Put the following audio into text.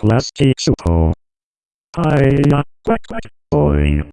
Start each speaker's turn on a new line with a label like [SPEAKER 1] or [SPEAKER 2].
[SPEAKER 1] Plastic Super. Hiya, quack quack, boing.